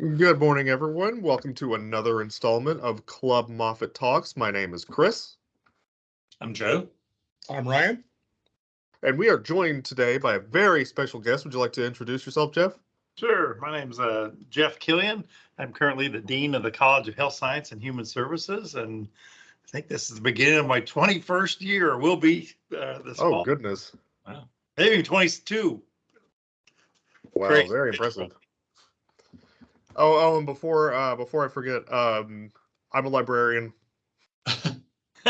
Good morning, everyone. Welcome to another installment of Club Moffett Talks. My name is Chris, I'm Joe. I'm Ryan. and we are joined today by a very special guest. Would you like to introduce yourself, Jeff? Sure. My name's uh, Jeff Killion. I'm currently the Dean of the College of Health Science and Human Services, and I think this is the beginning of my 21st year. Will be uh, this Oh, fall. goodness. Wow. Maybe 22. Wow, Great. very impressive. Oh, oh, and before uh, before I forget, um, I'm a librarian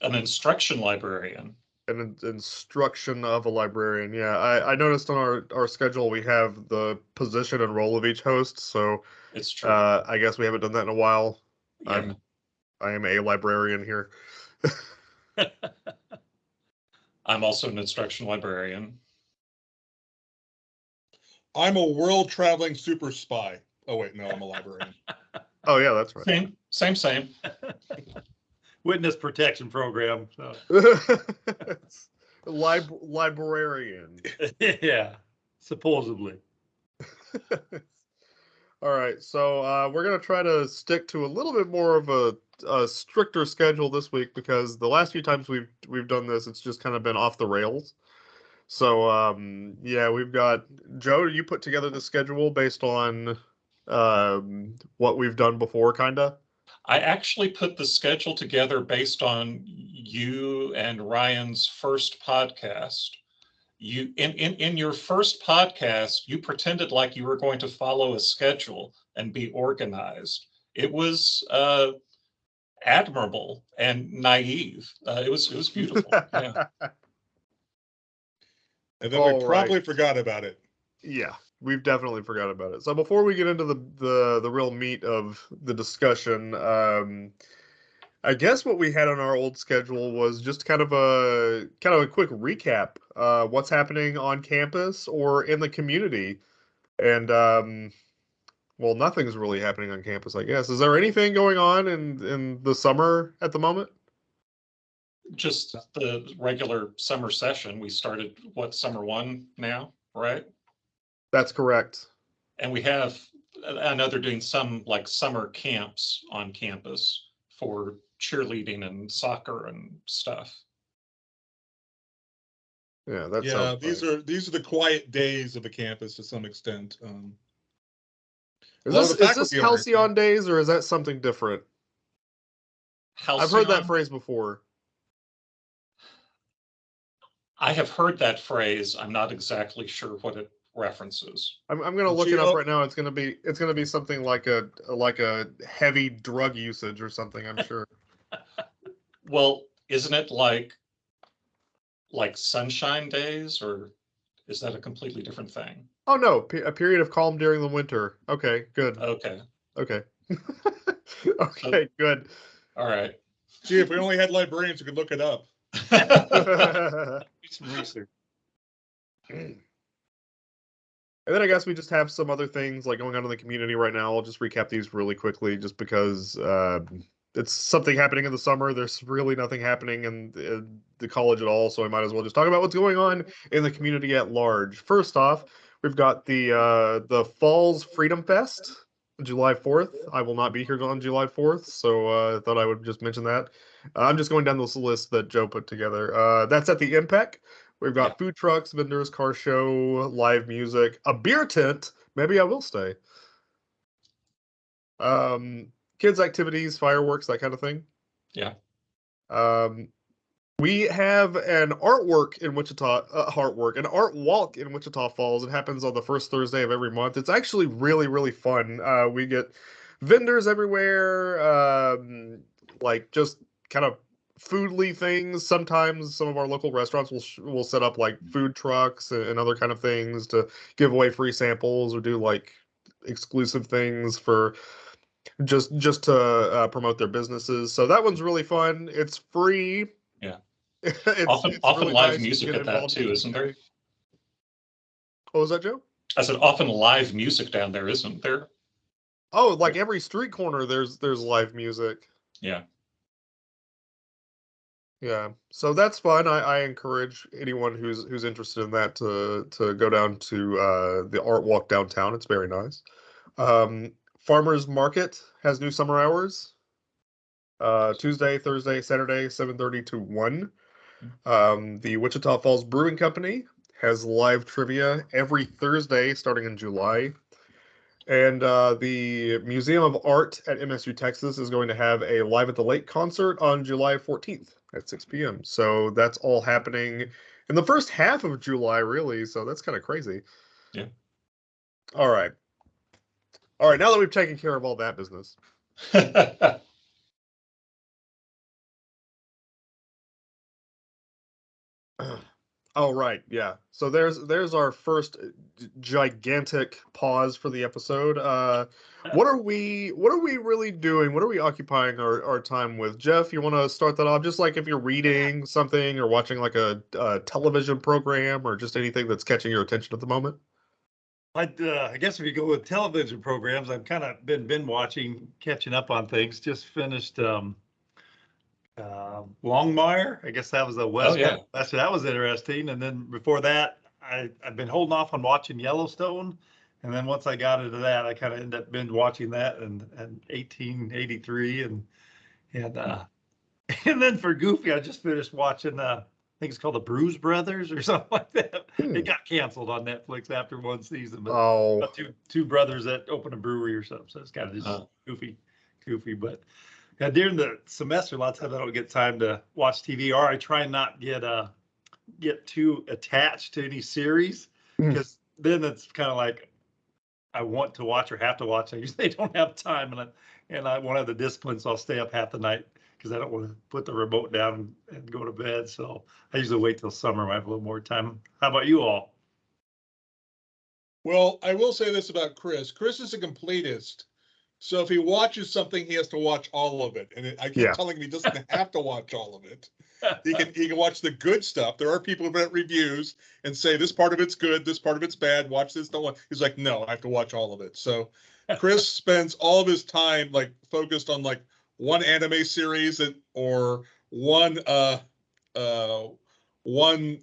An instruction librarian. an instruction of a librarian. Yeah, I, I noticed on our, our schedule we have the position and role of each host, so It's true. uh, I guess we haven't done that in a while. Yeah. I'm I am a librarian here. I'm also an instruction librarian. I'm a world traveling super spy. Oh wait, no, I'm a librarian. Oh yeah, that's right. Same, same, same. Witness protection program. So. Lib- librarian. yeah, supposedly. All right, so uh, we're gonna try to stick to a little bit more of a, a stricter schedule this week because the last few times we've we've done this, it's just kind of been off the rails. So um, yeah, we've got Joe. You put together the schedule based on um, what we've done before, kinda. I actually put the schedule together based on you and Ryan's first podcast. You in, in in your first podcast, you pretended like you were going to follow a schedule and be organized. It was uh, admirable and naive. Uh, it was it was beautiful. Yeah. And then All we probably right. forgot about it. Yeah, we've definitely forgot about it. So before we get into the the the real meat of the discussion, um, I guess what we had on our old schedule was just kind of a kind of a quick recap, uh, what's happening on campus or in the community, and um, well, nothing's really happening on campus, I guess. Is there anything going on in in the summer at the moment? Just the regular summer session. We started what summer one now, right? That's correct. And we have, I know they're doing some like summer camps on campus for cheerleading and soccer and stuff. Yeah, that's yeah, these right. are these are the quiet days of the campus to some extent. Um, Is this, of is this halcyon days or is that something different? I've heard that phrase before. I have heard that phrase. I'm not exactly sure what it references. I'm I'm gonna look it up right now. It's gonna be it's gonna be something like a like a heavy drug usage or something. I'm sure. Well, isn't it like, like sunshine days or is that a completely different thing? oh no, pe- a period of calm during the winter. Okay, good. Okay, Okay. Oh. okay, good. all right. gee, if we only had librarians, we could look it up. And Do some research. then I guess we just have some other things like going on in the community right now. I'll just recap these really quickly, just because um, it's something happening in the summer. There's really nothing happening in, in the college at all, so I might as well just talk about what's going on in the community at large. First off, we've got the uh, the Falls Freedom Fest, July 4th. I will not be here on July 4th, so uh, I thought I would just mention that. I'm just going down this list that Joe put together. Uh, that's at the MPEC. We've got Yeah. food trucks, vendors, car show, live music, a beer tent. Maybe I will stay. Um, kids' activities, fireworks, that kind of thing. Yeah. Um, we have an artwork in Wichita, uh, artwork, an art walk in Wichita Falls. It happens on the first Thursday of every month. It's actually really, really fun. Uh, we get vendors everywhere, um, like just kind of foodly things. Sometimes some of our local restaurants will sh- will set up like food trucks and, other kind of things to give away free samples or do like exclusive things for just just to uh, promote their businesses. So that one's really fun. It's free. Yeah. it's, Often, it's often really live nice music at that too, isn't there? What was that, Joe? I said often live music down there, isn't there? Oh, like every street corner, there's there's live music. Yeah. Yeah, so that's fun. I, I encourage anyone who's who's interested in that to to go down to uh, the art walk downtown. It's very nice. Um, Farmers Market has new summer hours. Uh, Tuesday, Thursday, Saturday, seven thirty to one. Um, the Wichita Falls Brewing Company has live trivia every Thursday starting in July. And uh, the Museum of Art at MSU Texas is going to have a Live at the Lake concert on July 14th at 6 p.m. So that's all happening in the first half of July, really. So that's kind of crazy. Yeah. All right. All right. Now that we've taken care of all that business, Oh right, yeah. So there's there's our first uh, gigantic pause for the episode. Uh, what are we what are we really doing? What are we occupying our, our time with? Jeff, you want to start that off? Just like if you're reading something or watching like a, a television program or just anything that's catching your attention at the moment. I, uh, I guess if you go with television programs, I've kind of been, been watching, catching up on things. Just finished, um, uh, Longmire. I guess that was the West. yeah. That's, that was interesting. And then before that, I, I've been holding off on watching Yellowstone. And then once I got into that, I kind of ended up binge watching that and, and eighteen eighty-three and, and, uh, and then for Goofy, I just finished watching, uh, I think it's called the Brews Brothers or something like that. Hmm. It got canceled on Netflix after one season, but Oh, two two brothers that open a brewery or something. So it's kind of just Oh. goofy, goofy. But yeah, during the semester, a lot of times I don't get time to watch TV, or I try not get uh get too attached to any series Hmm. because then it's kind of like I want to watch or have to watch. I usually don't have time, and I and I won't have the discipline, so I'll stay up half the night because I don't want to put the remote down and, and go to bed. So I usually wait till summer when I have a little more time. How about you all? Well, I will say this about Chris. Chris is a completist. So if he watches something, he has to watch all of it. And I keep Yeah. telling him he doesn't have to watch all of it. He can he can watch the good stuff. There are people who write reviews and say this part of it's good, this part of it's bad. Watch this, don't watch. He's like, no, I have to watch all of it. So Chris spends all of his time like focused on like one anime series that, or one uh uh one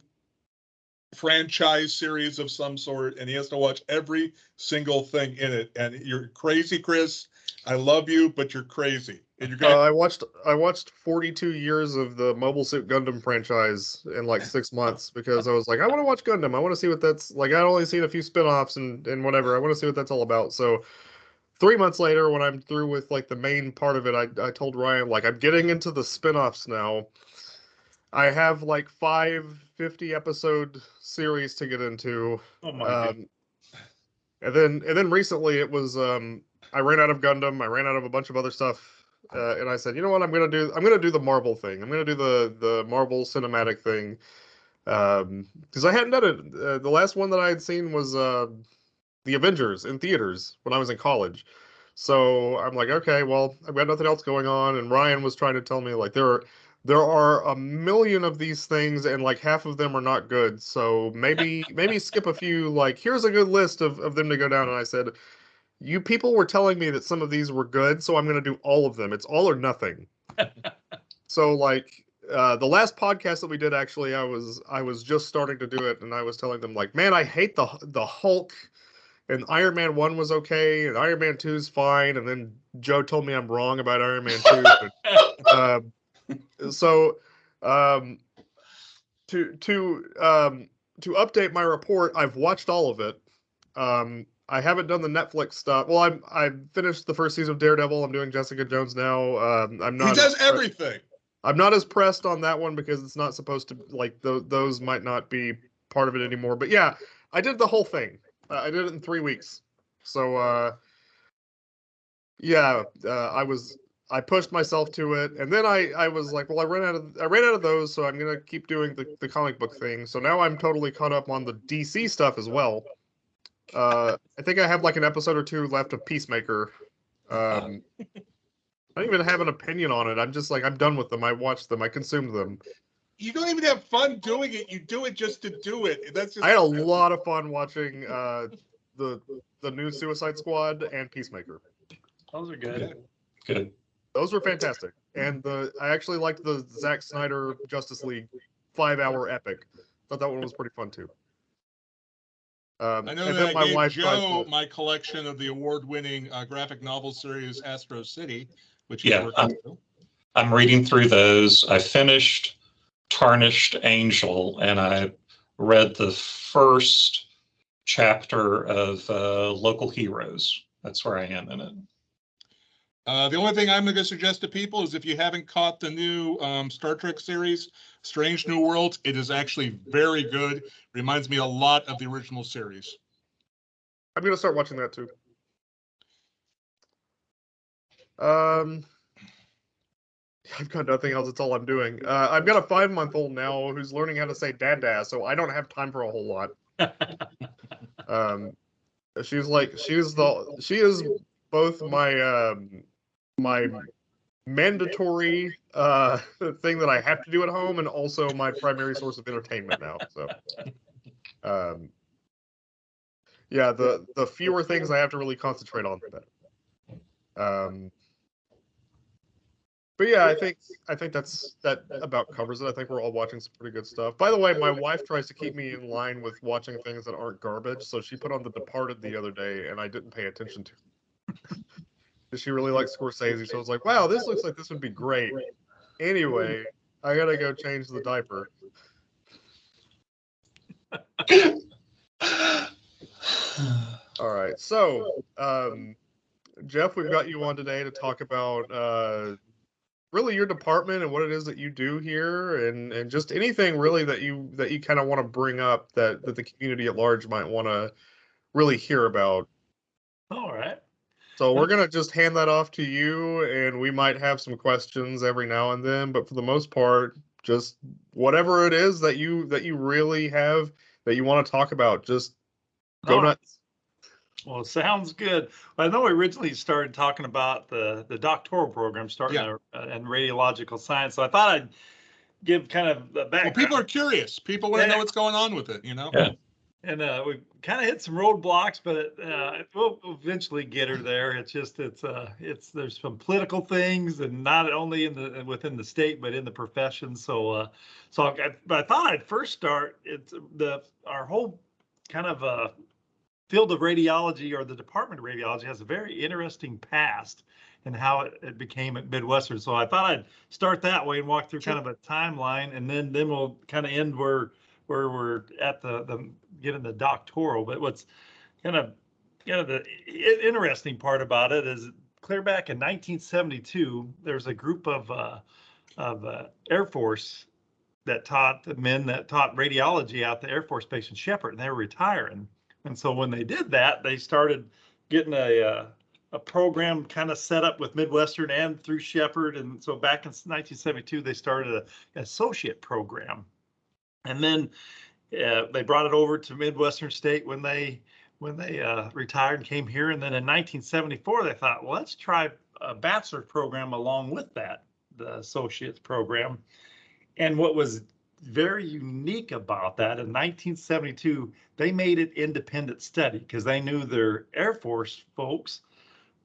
franchise series of some sort, and he has to watch every single thing in it. And you're crazy, Chris. I love you, but you're crazy. And you're uh, gonna I watched I watched 42 years of the Mobile Suit Gundam franchise in like six months because I was like, I want to watch Gundam. I want to see what that's like. I'd only seen a few spin-offs and and whatever. I want to see what that's all about. So three months later, when I'm through with like the main part of it, I I told Ryan like I'm getting into the spin-offs now. I have like five 50 episode series to get into. Oh my Um, and then and then recently it was um I ran out of Gundam, I ran out of a bunch of other stuff, uh, and I said, you know what, I'm gonna do I'm gonna do the Marvel thing. I'm gonna do the the Marvel cinematic thing. Um, because I hadn't done it. Uh, the last one that I had seen was uh the Avengers in theaters when I was in college. So I'm like, okay, well, I've got nothing else going on, and Ryan was trying to tell me like there are there are a million of these things and like half of them are not good so maybe maybe skip a few like here's a good list of, of them to go down and i said you people were telling me that some of these were good so i'm going to do all of them. It's all or nothing. So like uh, the last podcast that we did actually i was i was just starting to do it and i was telling them like man i hate the the hulk and iron man 1 was okay and iron man 2 is fine and then joe told me i'm wrong about iron man 2 but, um, so um to to um to update my report i've watched all of it. Um i haven't done the netflix stuff. Well i'm i've finished the first season of daredevil. I'm doing jessica jones now. Um i'm not he does everything. i'm not as pressed on that one because it's not supposed to like th- those might not be part of it anymore. But yeah i did the whole thing. Uh, i did it in three weeks. So uh yeah uh, i was I pushed myself to it, and then I I was like, well, I ran out of I ran out of those, so I'm gonna keep doing the, the comic book thing. So now I'm totally caught up on the DC stuff as well. Uh, I think I have like an episode or two left of Peacemaker. Um, I don't even have an opinion on it. I'm just like I'm done with them. I watched them. I consumed them. You don't even have fun doing it. You do it just to do it. That's just I had a lot of fun watching uh, the the new Suicide Squad and Peacemaker. Those are good. Good. Those were fantastic, and the I actually liked the Zack Snyder Justice League five hour epic. Thought that one was pretty fun too. Um, I know and that then I my gave wife Joe to- my collection of the award-winning uh, graphic novel series Astro City, which Yeah, he's working through. I'm reading through those. I finished Tarnished Angel and I read the first chapter of uh, Local Heroes. That's where I am in it. Uh, the only thing I'm going to suggest to people is if you haven't caught the new um, Star Trek series, Strange New Worlds, it is actually very good. Reminds me a lot of the original series. I'm gonna start watching that too. Um, I've got nothing else. That's all I'm doing. Uh, I've got a five month old now who's learning how to say dada, so I don't have time for a whole lot. Um, she's like she's the she is both my um my mandatory uh thing that I have to do at home and also my primary source of entertainment now. So um yeah, the the fewer things I have to really concentrate on the better. Um but yeah, I think I think that's that about covers it. I think we're all watching some pretty good stuff. By the way, my wife tries to keep me in line with watching things that aren't garbage, so she put on The Departed the other day, and I didn't pay attention to. She really likes Scorsese, so I was like, "Wow, this looks like this would be great." Anyway, I gotta go change the diaper. All right, so um, Jeff, we've got you on today to talk about uh, really your department and what it is that you do here, and and just anything really that you that you kind of want to bring up that that the community at large might want to really hear about. All right. So we're gonna just hand that off to you, and we might have some questions every now and then, but for the most part, just whatever it is that you that you really have that you want to talk about, just go All right. nuts. Well, sounds good. I know we originally started talking about the, the doctoral program starting Yeah. uh, in radiological science. So I thought I'd give kind of the Well, people are curious. People want to Yeah. know what's going on with it, you know? Yeah. And uh, we kind of hit some roadblocks, but uh, we'll eventually get her there. It's just it's uh it's there's some political things, and not only in the within the state, but in the profession. So uh, so I, but I thought I'd first start. It's the our whole kind of uh field of radiology or the department of radiology has a very interesting past and how it, it became at Midwestern. So I thought I'd start that way and walk through kind of a timeline, and then then we'll kind of end where where we're at the the getting the doctoral. But what's kind of kind of the interesting part about it is clear back in 1972, there's a group of uh, of uh, Air Force that taught the men that taught radiology out the Air Force Base in Sheppard, and they were retiring. And so when they did that, they started getting a uh, a program kind of set up with Midwestern and through Sheppard. And so back in 1972, they started an associate program, and then uh, they brought it over to Midwestern State when they when they uh, retired and came here. And then in 1974, they thought, well, let's try a bachelor's program along with that, the associate's program. And what was very unique about that in 1972, they made it independent study because they knew their Air Force folks.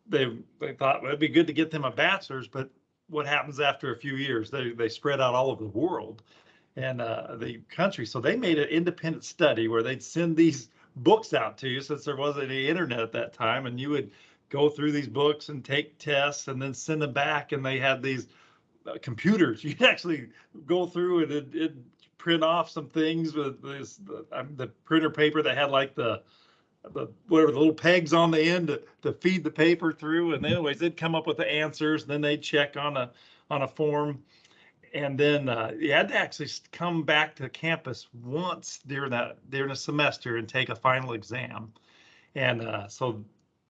They they thought well, it'd be good to get them a bachelor's, but what happens after a few years? They they spread out all over the world and uh, the country. So they made an independent study where they'd send these books out to you since there wasn't any internet at that time, and you would go through these books and take tests and then send them back. And they had these uh, computers. You'd actually go through and it, it print off some things with this the, um, the printer paper that had like the the whatever the little pegs on the end to, to feed the paper through. And anyways, they'd come up with the answers. And then they'd check on a on a form and then uh, you had to actually come back to campus once during that during a semester and take a final exam. And uh, so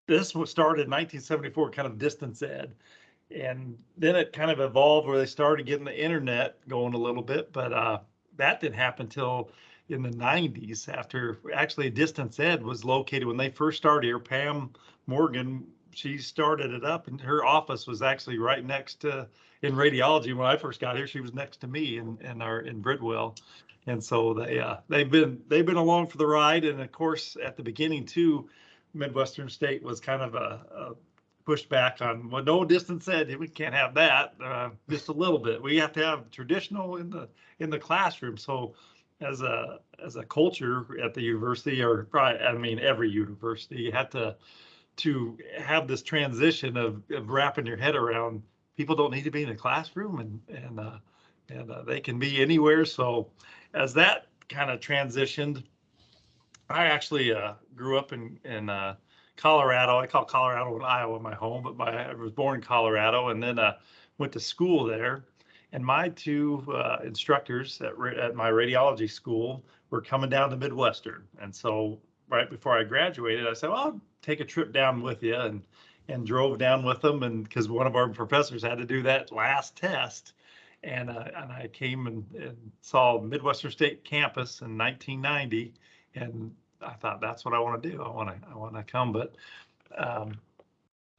this was started in 1974 kind of distance ed. And then it kind of evolved where they started getting the internet going a little bit but uh, that didn't happen until in the 90s after actually distance ed was located when they first started here. Pam morgan she started it up and her office was actually right next to in radiology when I first got here. She was next to me in in our in Bridwell, and so they uh, they've been they've been along for the ride. And of course, at the beginning too, Midwestern State was kind of a, a pushed back on well, no distance ed. We can't have that. Uh, just a little bit. We have to have traditional in the in the classroom. So as a, as a culture at the university or probably, I mean, every university, you had to, to have this transition of, of wrapping your head around, people don't need to be in a classroom and, and, uh, and uh, they can be anywhere. So as that kind of transitioned, I actually uh, grew up in, in uh, Colorado. I call Colorado and Iowa my home, but my, I was born in Colorado and then uh, went to school there. And my two uh, instructors at, at my radiology school were coming down to Midwestern. And so right before I graduated, I said, well, I'll take a trip down with you and, and drove down with them. And because one of our professors had to do that last test. And, uh, and I came and, and saw Midwestern State campus in 1990. And I thought, that's what I want to do. I want to, I want to come. But um,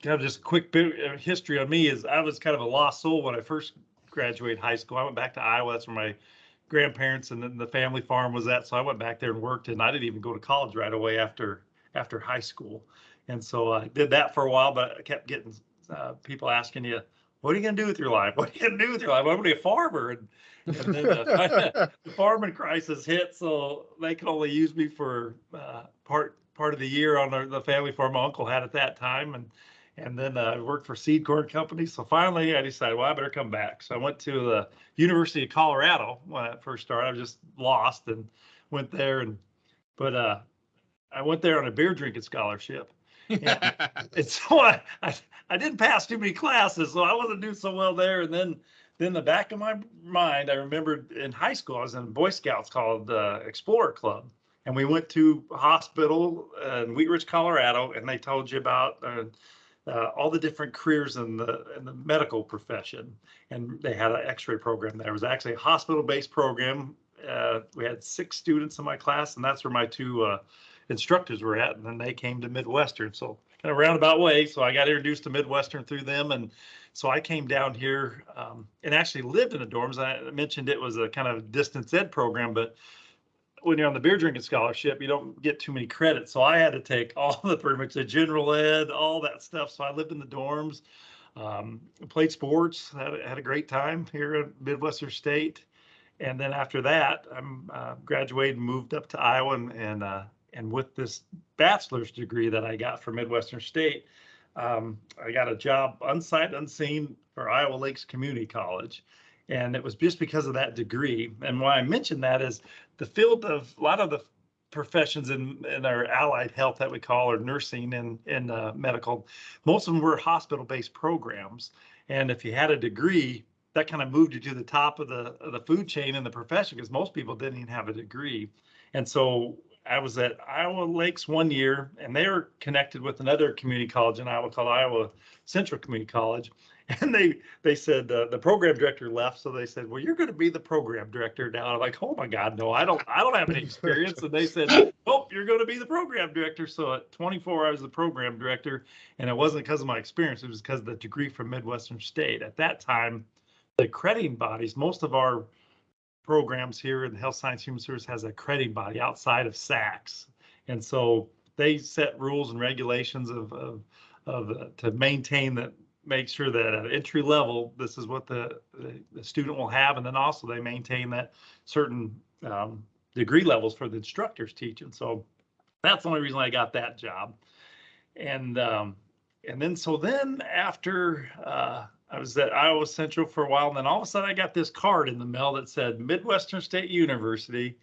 kind of just a quick bit of history on me is I was kind of a lost soul when I first graduated high school. I went back to Iowa. That's where my grandparents and then the family farm was at. So I went back there and worked and I didn't even go to college right away after, after high school. And so I did that for a while, but I kept getting uh, people asking you, what are you gonna do with your life? What are you gonna do with your life? I'm gonna be a farmer. And, and then uh, the farming crisis hit, so they could only use me for uh, part, part of the year on the- the family farm my uncle had at that time. And, and then uh, I worked for seed corn company. So finally I decided, well, I better come back. So I went to the University of Colorado when I first started. I was just lost and went there and, but uh, I went there on a beer drinking scholarship. And so I, I, I didn't pass too many classes, so I wasn't doing so well there. And then, then the back of my mind, I remembered in high school, I was in Boy Scouts called uh, Explorer Club. And we went to a hospital in Wheat Ridge, Colorado, and they told you about uh, uh, all the different careers in the, in the medical profession. And they had an x-ray program there. It was actually a hospital-based program. Uh, we had six students in my class, and that's where my two uh, instructors were at, and then they came to Midwestern. So kind of roundabout way. So I got introduced to Midwestern through them, and so I came down here um, and actually lived in the dorms. I mentioned it was a kind of distance ed program, but when you're on the beer drinking scholarship, you don't get too many credits. So I had to take all the pretty much the general ed, all that stuff. So I lived in the dorms, um, played sports, had, a- had a great time here at Midwestern State. And then after that, I'm uh, graduated and moved up to Iowa and, and, uh, and with this bachelor's degree that I got from Midwestern State, um, I got a job unsigned, unseen for Iowa Lakes Community College. And it was just because of that degree. And why I mention that is the field of a lot of the professions in, in our allied health that we call or nursing and, and uh, medical, most of them were hospital-based programs. And if you had a degree, that kind of moved you to the top of the, of the food chain in the profession because most people didn't even have a degree. And so I was at Iowa Lakes one year and they were connected with another community college in Iowa called Iowa Central Community College. And they, they said, uh, the program director left. So they said, well, you're going to be the program director now. I'm like, oh my God, no, I don't, I don't have any experience. And they said, nope, you're going to be the program director. So at 24, I was the program director. And it wasn't because of my experience. It was because of the degree from Midwestern State. At that time, the crediting bodies, most of our programs here in the Health Science Human Service has a crediting body outside of SACS. And so they set rules and regulations of, of, of, uh, to maintain that, make sure that at entry level, this is what the, the, student will have. And then also they maintain that certain, um, degree levels for the instructors teaching. So that's the only reason I got that job. And, um, and then, so then after, uh, I was at Iowa Central for a while, and then all of a sudden I got this card in the mail that said Midwestern State University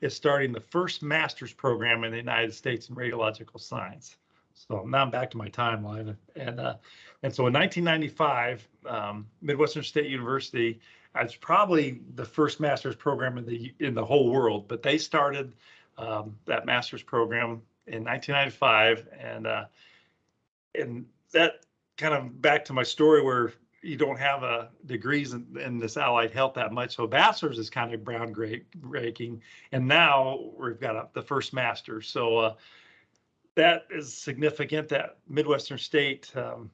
is starting the first master's program in the United States in radiological science. So now I'm back to my timeline, and uh, and so in 1995, um, Midwestern State University, it's probably the first master's program in the in the whole world, but they started um, that master's program in 1995, and uh, and that kind of back to my story where you don't have a degrees in, in this allied health that much. So bachelor's is kind of brown groundbreaking. And now we've got a, the first master's. So uh, that is significant that Midwestern State um,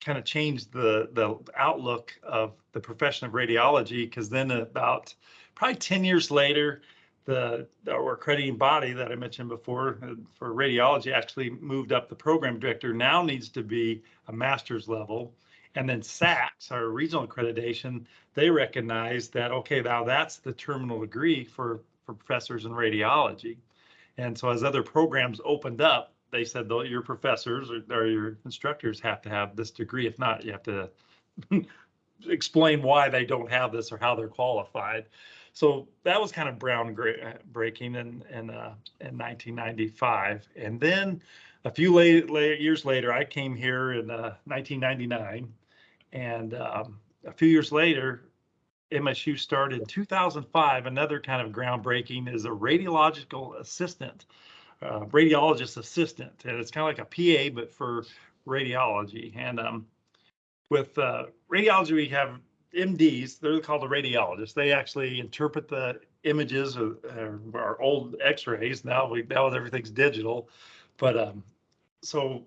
kind of changed the, the outlook of the profession of radiology because then about probably 10 years later, the, our accrediting body that I mentioned before uh, for radiology actually moved up the program director now needs to be a master's level. And then SACS, our regional accreditation, they recognize that, okay, now that's the terminal degree for, for professors in radiology. And so as other programs opened up, they said, though, your professors or, or your instructors have to have this degree. If not, you have to explain why they don't have this or how they're qualified. So that was kind of groundbreaking in, in, uh, in 1995. And then a few late, late years later, I came here in uh, 1999. And um, a few years later, MSU started in 2005. Another kind of groundbreaking is a radiological assistant, uh, radiologist assistant. And it's kind of like a PA, but for radiology. And um, with uh, radiology, we have MDs, they're called the radiologists. They actually interpret the images of uh, our old x-rays. Now we, now everything's digital. But um, so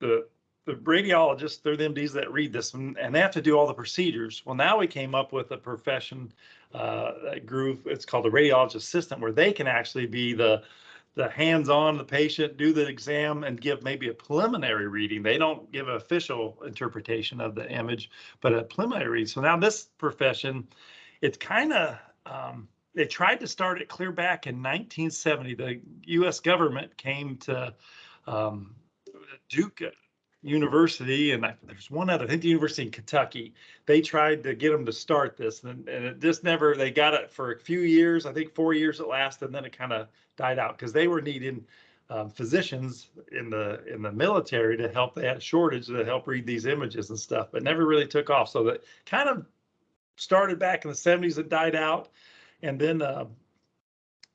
the, the radiologists, they're the MDs that read this and, and they have to do all the procedures. Well, now we came up with a profession uh, grew, it's called the radiologist assistant, where they can actually be the the hands-on the patient, do the exam and give maybe a preliminary reading. They don't give an official interpretation of the image, but a preliminary read. So now this profession, it's kind of, um, they tried to start it clear back in 1970. The U.S. government came to um, Duke University, and I, there's one other, I think the University in Kentucky. They tried to get them to start this, and, and it just never. They got it for a few years, I think four years it lasted, and then it kind of died out because they were needing um, physicians in the in the military to help. They had a shortage to help read these images and stuff, but never really took off. So that kind of started back in the 70s. It died out, and then uh,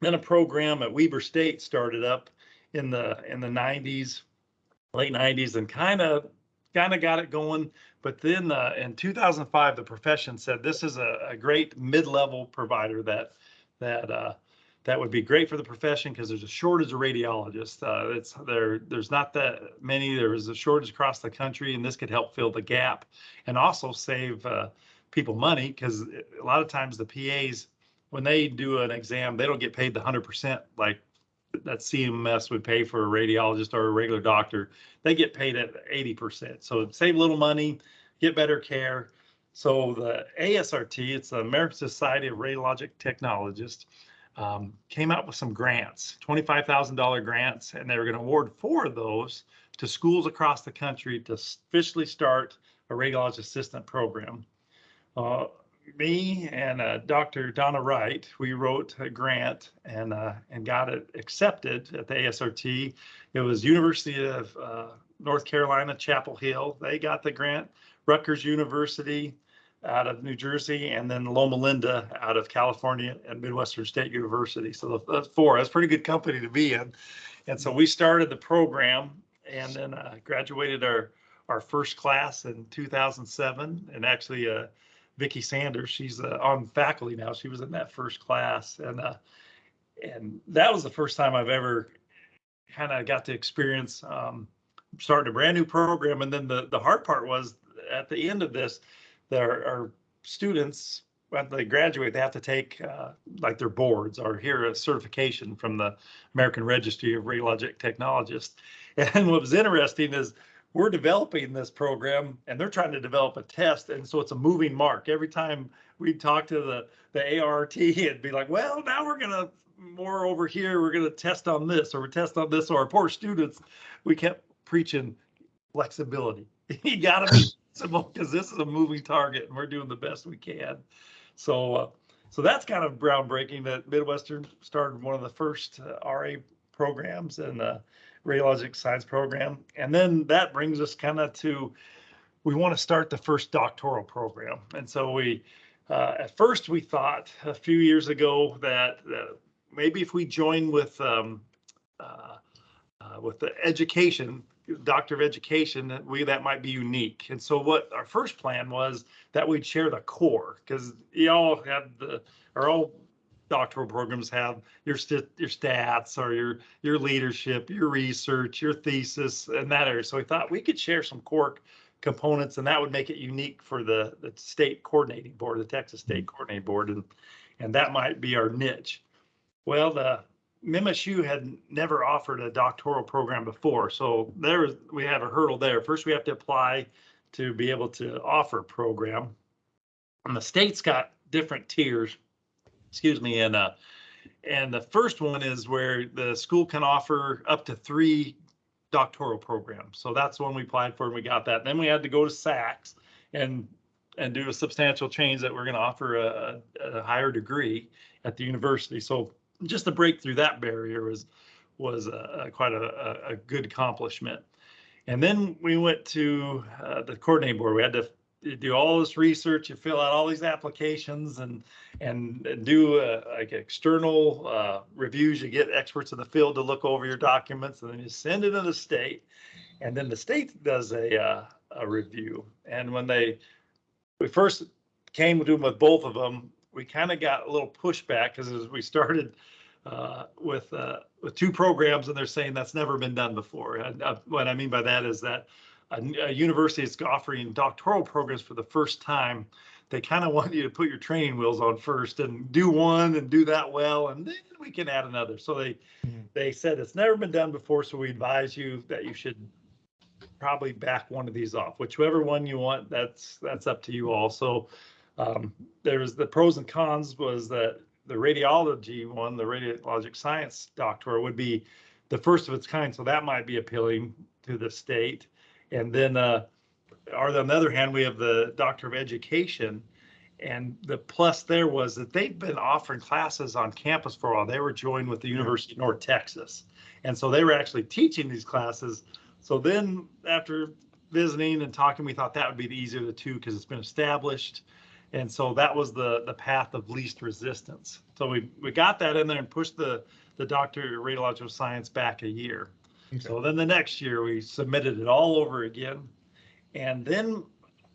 then a program at Weber State started up in the in the 90s, late 90s, and kind of kind of got it going. But then uh, in 2005, the profession said this is a, a great mid-level provider that that uh, that would be great for the profession because there's a shortage of radiologists. Uh, it's there. There's not that many. There is a shortage across the country, and this could help fill the gap and also save uh, people money because a lot of times the PAs, when they do an exam, they don't get paid the hundred percent like that CMS would pay for a radiologist or a regular doctor. They get paid at eighty percent. So save a little money, get better care. So the ASRT, it's the American Society of Radiologic Technologists um, came out with some grants, $25,000 grants, and they were going to award four of those to schools across the country to officially start a radiologist assistant program. Uh, me and uh, Dr. Donna Wright, we wrote a grant and uh, and got it accepted at the ASRT. It was University of uh, North Carolina, Chapel Hill. They got the grant. Rutgers University, out of New Jersey, and then Loma Linda out of California and Midwestern State University. So that's four. That's pretty good company to be in. And so we started the program and then uh, graduated our our first class in 2007. And actually, uh, Vicki Sanders, she's uh, on faculty now. She was in that first class, and uh, and that was the first time I've ever kind of got to experience um, starting a brand new program. And then the the hard part was at the end of this there are students when they graduate, they have to take uh, like their boards or hear a certification from the American Registry of Radiologic Technologists. And what was interesting is we're developing this program and they're trying to develop a test. And so it's a moving mark. Every time we'd talk to the, the ART, it'd be like, well, now we're going to more over here. We're going to test on this or we test on this. Or our poor students, we kept preaching flexibility. you got to be because this is a moving target and we're doing the best we can. So, uh, so that's kind of groundbreaking that Midwestern started one of the first uh, RA programs and the radiologic science program. And then that brings us kind of to, we want to start the first doctoral program. And so we, uh, at first we thought a few years ago that maybe if we join with, um, uh, uh, with the education doctor of education that we that might be unique and so what our first plan was that we'd share the core because you all have the our all doctoral programs have your st- your stats or your your leadership your research your thesis and that area so we thought we could share some core components and that would make it unique for the the state coordinating board the texas state mm-hmm. coordinating board and and that might be our niche well the MSU had never offered a doctoral program before, so there we have a hurdle there. First, we have to apply to be able to offer a program, and the state's got different tiers. Excuse me, and uh, And the first one is where the school can offer up to three doctoral programs. So that's the one we applied for and we got that. Then we had to go to SACS and and do a substantial change that we're going to offer a, a higher degree at the university. So just to break through that barrier was was a, a quite a, a, good accomplishment. And then we went to uh, the coordinating board. We had to do all this research, you fill out all these applications and and, do uh, like external uh, reviews. You get experts in the field to look over your documents, and then you send it to the state, and then the state does a uh, a review. And when they we first came to them with both of them, we kind of got a little pushback because as we started uh, with uh, with two programs, and they're saying that's never been done before. And uh, what I mean by that is that a, a university is offering doctoral programs for the first time. They kind of want you to put your training wheels on first and do one and do that well, and then we can add another. So they Mhm. they said it's never been done before, so we advise you that you should probably back one of these off. Whichever one you want, that's that's up to you all. So um, there's the pros and cons was that the radiology one, the radiologic science doctor would be the first of its kind. So that might be appealing to the state. And then, uh, or on the other hand, we have the doctor of education. And the plus there was that they've been offering classes on campus for a while. They were joined with the University of North Texas. And so they were actually teaching these classes. So then after visiting and talking, we thought that would be the easier of the two because it's been established. And so that was the, the path of least resistance. So we, we got that in there and pushed the, the doctor of radiological science back a year. So then the next year, we submitted it all over again. And then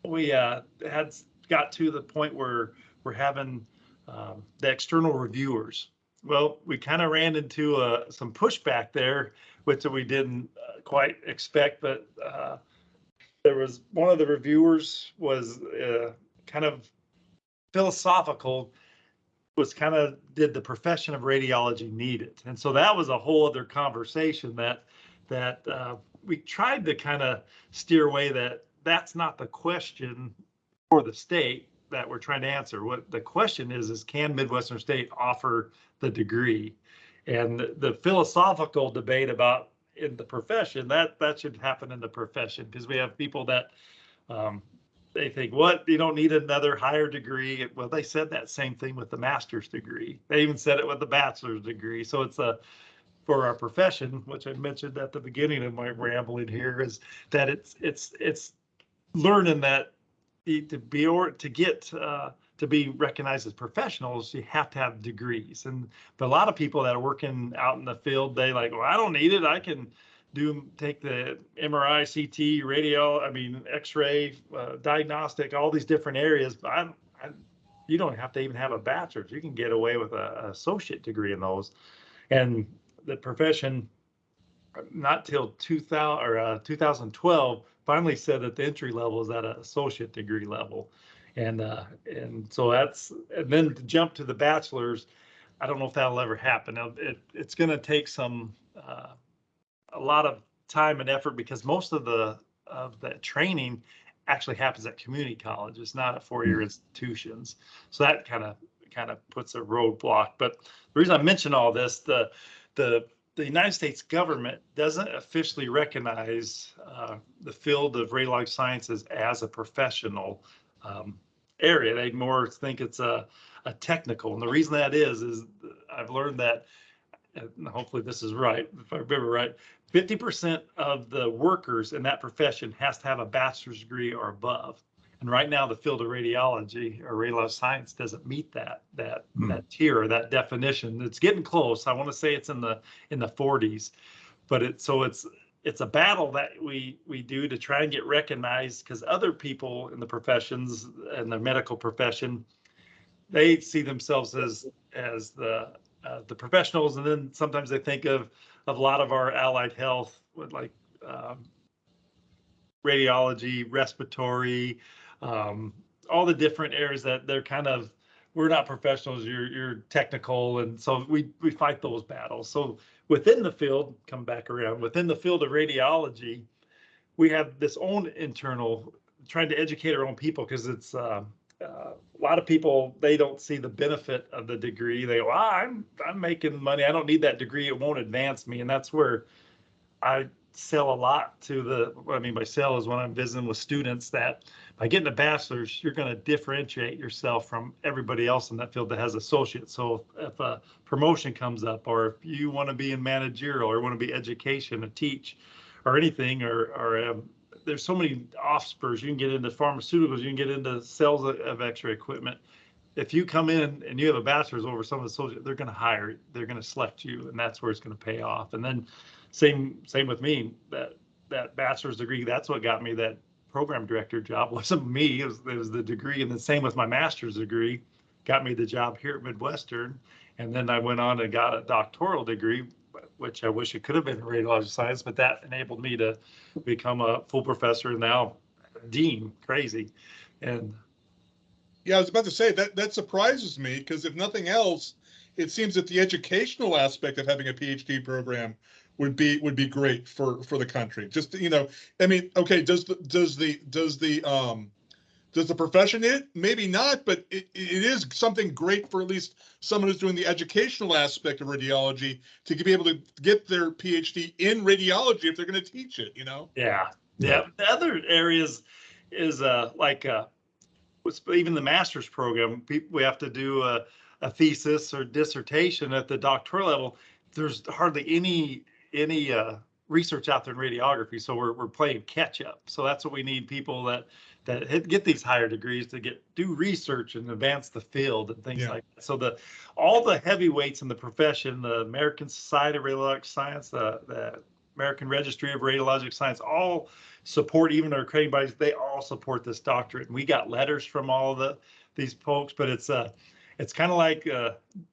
we uh, had, got to the point where we're having um, the external reviewers. Well, we kind of ran into uh, some pushback there, which we didn't uh, quite expect, but uh, there was, one of the reviewers was uh, kind of philosophical, was kind of, did the profession of radiology need it? And so that was a whole other conversation that, that uh, we tried to kind of steer away that that's not the question for the state that we're trying to answer. What the question is, is can Midwestern State offer the degree? And the, philosophical debate about in the profession, that, that should happen in the profession because we have people that um, they think, what, you don't need another higher degree. Well, they said that same thing with the master's degree. They even said it with the bachelor's degree. So it's a, for our profession, which I mentioned at the beginning of my rambling here, is that it's, it's, it's learning that to be, or to get, uh, to be recognized as professionals, you have to have degrees. And, but a lot of people that are working out in the field, they like, well, I don't need it. I can do, take the MRI, CT, radio, I mean, X-ray, uh, diagnostic, all these different areas. But I, I, you don't have to even have a bachelor's. You can get away with a, a associate degree in those. And the profession, not till 2000 or uh, 2012, finally said that the entry level is at an associate degree level. And, uh, and so that's, and then to jump to the bachelor's, I don't know if that'll ever happen. Now, it, it's going to take some, uh, a lot of time and effort because most of the, of the training actually happens at community colleges, not at four-year institutions. So that kind of, kind of puts a roadblock. But the reason I mention all this, the, the, the United States government doesn't officially recognize uh, the field of radiologic sciences as a professional um, area. They more think it's a, a technical. And the reason that is, is I've learned that, and hopefully this is right, if I remember right, 50% of the workers in that profession has to have a bachelor's degree or above. And right now, the field of radiology or radiologic science doesn't meet that that Hmm. that tier or that definition. It's getting close. I want to say it's in the in the 40s, but it's so it's it's a battle that we we do to try and get recognized because other people in the professions and the medical profession, they see themselves as as the uh, the professionals, and then sometimes they think of of a lot of our allied health with like um, radiology, respiratory, um, all the different areas that they're kind of we're not professionals you're you're technical and so we we fight those battles so within the field come back around within the field of radiology we have this own internal trying to educate our own people because it's uh, uh, a lot of people, they don't see the benefit of the degree. They go, ah, I'm, I'm making money. I don't need that degree. It won't advance me. And that's where I sell a lot to the, what I mean by sell is when I'm visiting with students that by getting a bachelor's, you're going to differentiate yourself from everybody else in that field that has associates. So if a promotion comes up, or if you want to be in managerial or want to be education and teach or anything, or, or um, there's so many offspurs. You can get into pharmaceuticals, you can get into sales of, of X-ray equipment. If you come in and you have a bachelor's over some of the associates, they're going to hire, they're going to select you, and that's where it's going to pay off. And then same same with me. That that bachelor's degree, that's what got me that program director job. wasn't me. It was, it was the degree, and the same with my master's degree, got me the job here at Midwestern. And then I went on and got a doctoral degree, which I wish it could have been in radiologic science, but that enabled me to become a full professor and now dean. Crazy, and Yeah, I was about to say that that surprises me because if nothing else, it seems that the educational aspect of having a PhD program would be would be great for for the country. Just you know, I mean, okay, does the does the does the um does the profession it? Maybe not, but it, it is something great for at least someone who's doing the educational aspect of radiology to be able to get their PhD in radiology if they're going to teach it. You know. Yeah, yeah. The other areas is uh like uh even the master's program. People we have to do a, a thesis or dissertation at the doctoral level. There's hardly any any uh research out there in radiography, so we're we're playing catch up. So that's what we need people that that hit, get these higher degrees to get do research and advance the field and things Yeah. like that. So the all the heavyweights in the profession, the American Society of Radiologic Science, the the American Registry of Radiologic Science, all support, even our accrediting bodies, they all support this doctorate. And we got letters from all of the these folks, but it's uh it's kind of like uh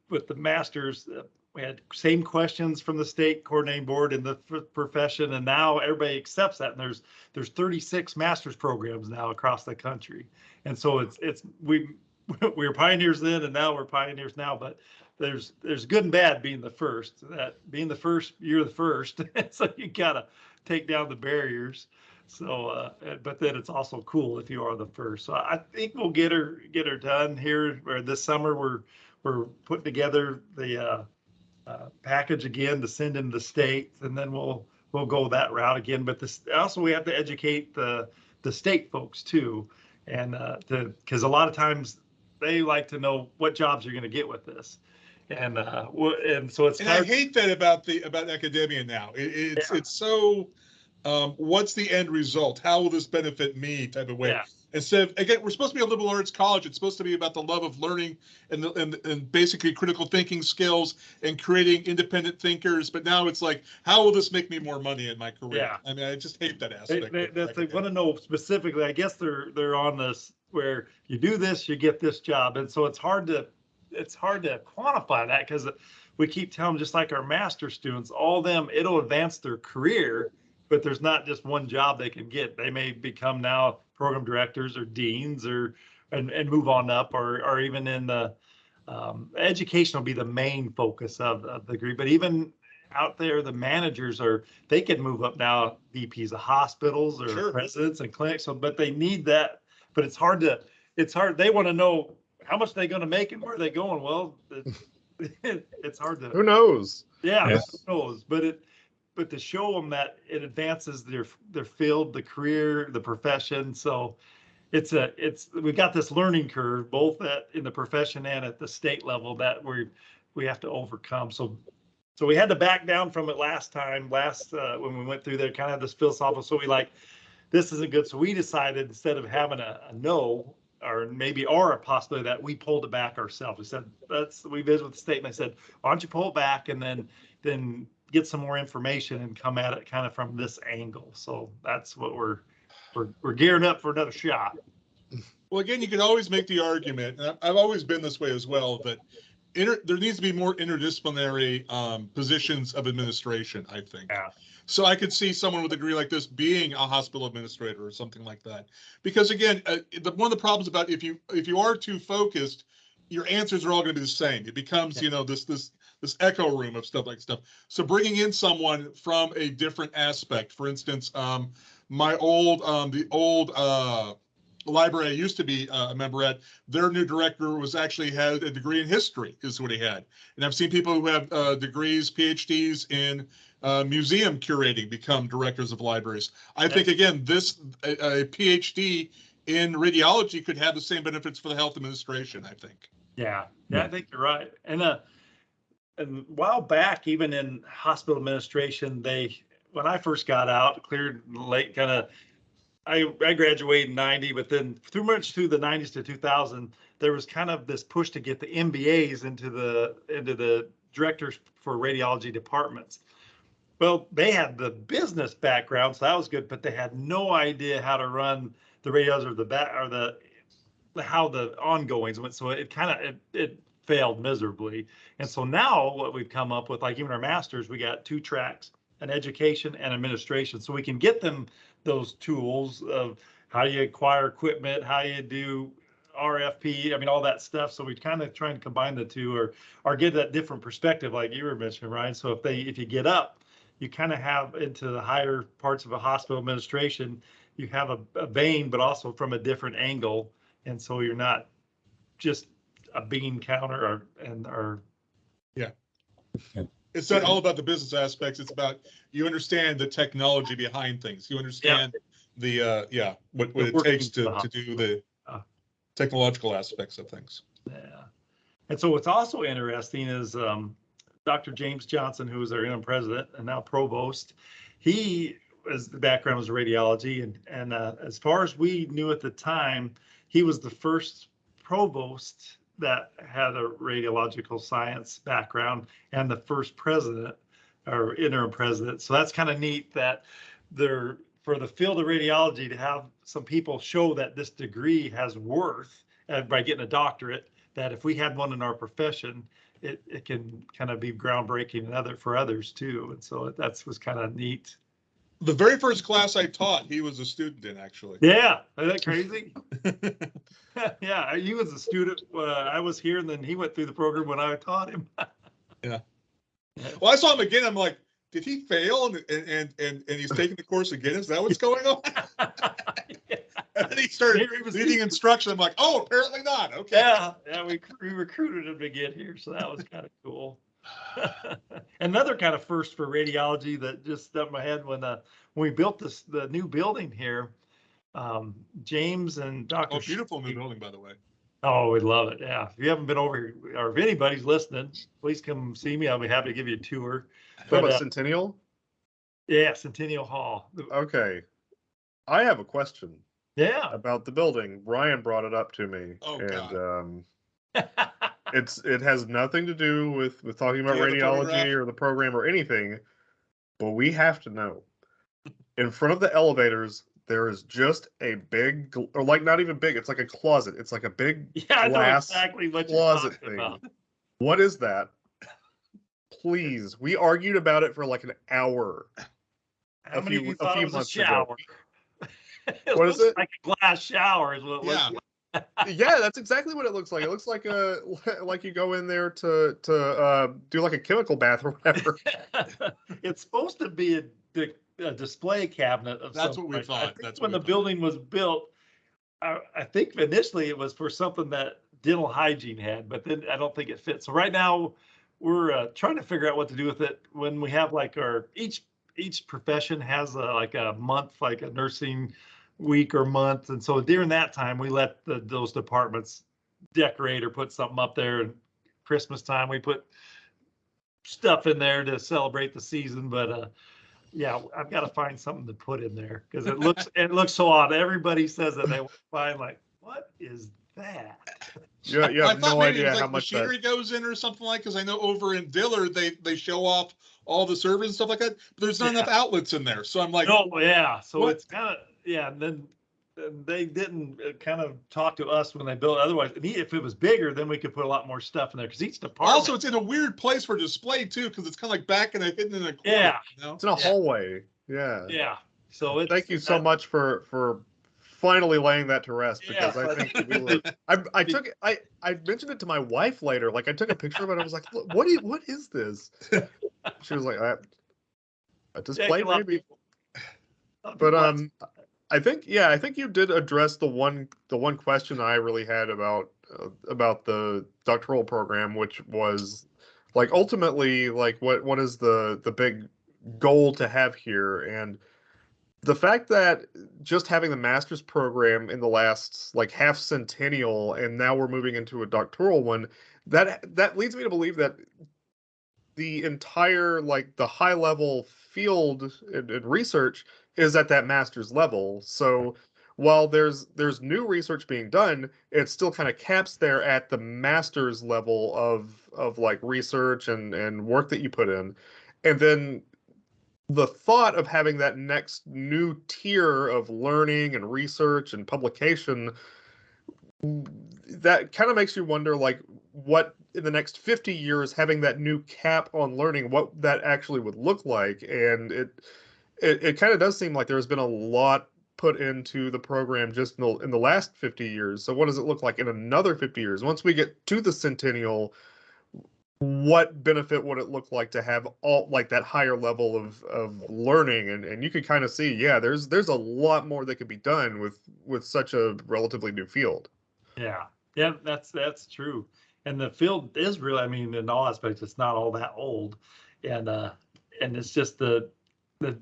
with the masters, uh, we had same questions from the state coordinating board and the profession, and now everybody accepts that. And there's there's 36 master's programs now across the country, and so it's it's we we were pioneers then, and now we're pioneers now. But there's there's good and bad being the first. That being the first, you're the first, so you gotta take down the barriers. So, uh, but then it's also cool if you are the first. So I think we'll get her get her done here. Or this summer, we're we're putting together the uh, uh, package again to send in the states, and then we'll we'll go that route again. But this also we have to educate the the state folks too, and uh, to because a lot of times they like to know what jobs you're going to get with this, and uh, and so it's And I hate that about the about academia now. It, it's Yeah. it's so um, what's the end result? How will this benefit me? Type of way. Yeah. Instead of again, we're supposed to be a liberal arts college. It's supposed to be about the love of learning and the, and and basically critical thinking skills and creating independent thinkers. But now it's like, how will this make me more money in my career? Yeah. I mean, I just hate that They, aspect. they, of that they want to know specifically. I guess they're they're on this where you do this, you get this job, and so it's hard to it's hard to quantify that because we keep telling them just like our master students, all them it'll advance their career, but there's not just one job they can get. They may become now program directors or deans or and and move on up or or even in the um, education will be the main focus of, of the degree, but even out there, the managers are, they can move up now, VPs of hospitals or Sure. presidents and clinics, so, but they need that, but it's hard to, it's hard, they want to know how much they're gonna make and where they going, well, it- it's hard to. Who knows? Yeah, Yeah. who knows? But it, but to show them that it advances their their field, the career, the profession. So it's a it's we've got this learning curve both at in the profession and at the state level that we we have to overcome. So so we had to back down from it last time, last uh, when we went through there, kind of this philosophical. So we like this isn't good. So we decided instead of having a, a no or maybe or a possibility that we pulled it back ourselves. We said that's we visited with the state and I said, why don't you pull it back and then then get some more information and come at it kind of from this angle. So that's what we're we're we're gearing up for another shot. Well, again, you can always make the argument, and I've always been this way as well, that inter, there needs to be more interdisciplinary um, positions of administration, I think. Yeah. So I could see someone with a degree like this being a hospital administrator or something like that. Because again, uh, the, one of the problems about if you, if you are too focused, your answers are all going to be the same. It becomes, you know, this, this, this echo room of stuff like stuff. So bringing in someone from a different aspect, for instance, um, my old, um, the old, uh, library I used to be uh, a member at, their new director was actually had a degree in history is what he had. And I've seen people who have uh, degrees, PhDs in uh, museum curating become directors of libraries. I think again, this, a, a PhD in radiology could have the same benefits for the health administration, I think. Yeah, yeah, I think you're right. And uh, a while back, even in hospital administration, they, when I first got out, cleared late, kind of, I, I graduated in ninety, but then through much through the nineties to two thousand, there was kind of this push to get the MBAs into the, into the directors for radiology departments. Well, they had the business background, so that was good, but they had no idea how to run the radios or the back, or the, how the ongoings went. So it kind of, it, it failed miserably. And so now what we've come up with, like even our masters, we got two tracks, an education and administration. So we can get them those tools of how you acquire equipment, how you do RFP, I mean, all that stuff. So we kind of try and combine the two or, or get that different perspective, like you were mentioning, Ryan. So if they, if you get up, you kind of have into the higher parts of a hospital administration, you have a, a vein, but also from a different angle. And so you're not just a bean counter or, and, or, yeah, It's not all about the business aspects. It's about, you understand the technology behind things. You understand the, uh, yeah, what, what The it takes to, workings to do the Uh. technological aspects of things. yeah. And so what's also interesting is, um, Dr. James Johnson, who is our interim president and now provost, he, his background was radiology and, and, uh, as far as we knew at the time, he was the first provost that had a radiological science background and the first president or interim president. So that's kind of neat that they're for the field of radiology to have some people show that this degree has worth uh, by getting a doctorate, that if we had one in our profession, it, it can kind of be groundbreaking and other for others too. And so that's was kind of neat. The very first class I taught, he was a student in, actually. Yeah, isn't that crazy? yeah, he was a student. Uh, I was here, and then he went through the program when I taught him. Yeah. Well, I saw him again. I'm like, did he fail? And, and, and, and he's taking the course again. Is that what's going on? And then he started he was- leading instruction. I'm like, oh, apparently not. Okay. Yeah, yeah, we, we recruited him to get here, so that was kind of cool. Another kind of first for radiology that just stuck in my head when, uh, when we built this, the new building here, um, James and Dr. Oh, beautiful new building, by the way. Oh, we'd love it. Yeah. If you haven't been over here, or if anybody's listening, please come see me. I'll be happy to give you a tour. But, about uh, Centennial? Yeah, Centennial Hall. Okay. I have a question Yeah. about the building. Ryan brought it up to me. Oh, and God. um it's it has nothing to do with with talking about Do you the radiology or the program or anything, but we have to know. In front of the elevators, there is just a big, or like not even big. It's like a closet. It's like a big. Yeah, I know glass exactly what closet thing. about. What is that? Please, we argued about it for like an hour. How A many few- of you a few it was a months ago. shower? What is it? Like a glass shower is what it looks Yeah. like. Yeah, that's exactly what it looks like. It looks like a like you go in there to to uh, do like a chemical bath or whatever. It's supposed to be a, di- a display cabinet of That's some what we kind. I thought. think That's When the thought. building was built, I, I think initially it was for something that dental hygiene had, but then I don't think it fits. So right now, we're uh, trying to figure out what to do with it when we have like our, each, each profession has a, like a month, like a nursing week or month. And so during that time, we let the, those departments decorate or put something up there. And Christmas time, we put stuff in there to celebrate the season, but, uh, yeah, I've got to find something to put in there because it looks, it looks so odd. Everybody says that they want find like, what is that? You, you I have thought no maybe idea was how like much that. machinery goes in or something like, because I know over in Dillard, they, they show off all the servers and stuff like that, but there's not enough outlets in there. So I'm like, Oh, yeah, so What? it's kind of, yeah, and then they didn't uh, kind of talk to us when they built, otherwise, and if it was bigger, then we could put a lot more stuff in there because each department. also it's in a weird place for display too, because it's kind of like back and hidden in a corner. Yeah. you know? It's in a hallway. Yeah. Yeah, so it's. Thank you so that- much for for finally laying that to rest Yeah, because I think we were. I I took I I mentioned it to my wife later. Like I took a picture of it. I was like, "Look, what is what is this? She was like, I, a Yeah, display a maybe. people- a lot of But um, I think yeah, I think you did address the one the one question I really had about uh, about the doctoral program, which was like ultimately like what what is the the big goal to have here? And the fact that just having the master's program in the last like half centennial and now we're moving into a doctoral one that that leads me to believe that the entire like the high level field and, and research is at that master's level. So while there's there's new research being done it still kind of caps there at the master's level of of like research and and work that you put in. And then the thought of having that next new tier of learning and research and publication that kind of makes you wonder like what in the next 50 years having that new cap on learning what that actually would look like. And it it, it kind of does seem like there's been a lot put into the program just in the, in the last 50 years. So what does it look like in another 50 years? Once we get to the centennial what benefit would it look like to have all like that higher level of of learning? And and you could kind of see yeah there's there's a lot more that could be done with with such a relatively new field. Yeah, yeah, that's, that's true. And the field is really, I mean, in all aspects, it's not all that old. And, uh, and it's just the, the,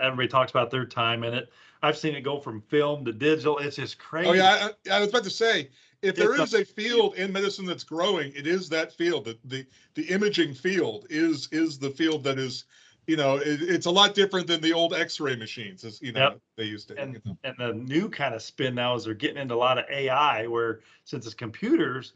everybody talks about their time in it. I've seen it go from film to digital. It's just crazy. Oh, yeah, I, I was about to say, if there It's is a field in medicine that's growing, it is that field, the, the, the imaging field is, is the field that is, you know, it, it's a lot different than the old x-ray machines, as, you know, Yep. they used to. you know. and the new kind of spin now is they're getting into a lot of AI where since it's computers,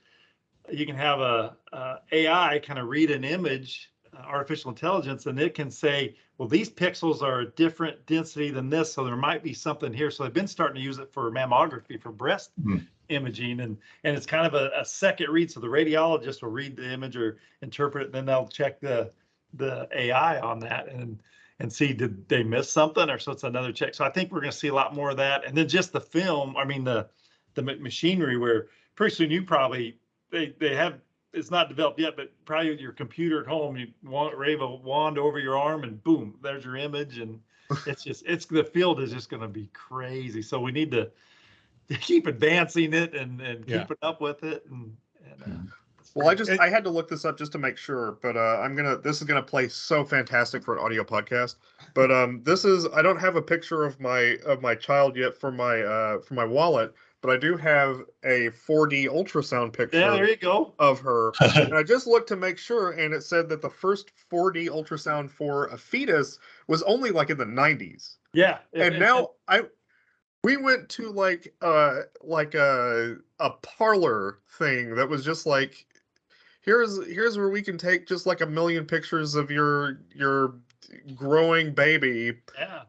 you can have a, a AI kind of read an image, uh, artificial intelligence, and it can say, well, these pixels are a different density than this, so there might be something here. So they've been starting to use it for mammography for breast Hmm. imaging and and it's kind of a, a second read. So the radiologist will read the image or interpret it, and then they'll check the the AI on that and and see did they miss something or so it's another check. So I think we're going to see a lot more of that. And then just the film, I mean the the machinery where pretty soon you probably they they have it's not developed yet, but probably with your computer at home, you want wave a wand over your arm and boom, there's your image and it's just it's the field is just going to be crazy. So we need to, to keep advancing it and and Yeah. keeping up with it and, and uh, Well, I pretty- just I had to look this up just to make sure, but uh, I'm gonna this is gonna play so fantastic for an audio podcast. But um, this is I don't have a picture of my of my child yet for my uh for my wallet, but I do have a 4D ultrasound picture yeah, there you go. of her, and I just looked to make sure, and it said that the first 4D ultrasound for a fetus was only like in the 90s, Yeah, and now I we went to like uh like a a parlor thing that was just like here's here's where we can take just like a million pictures of your your growing baby. Yeah,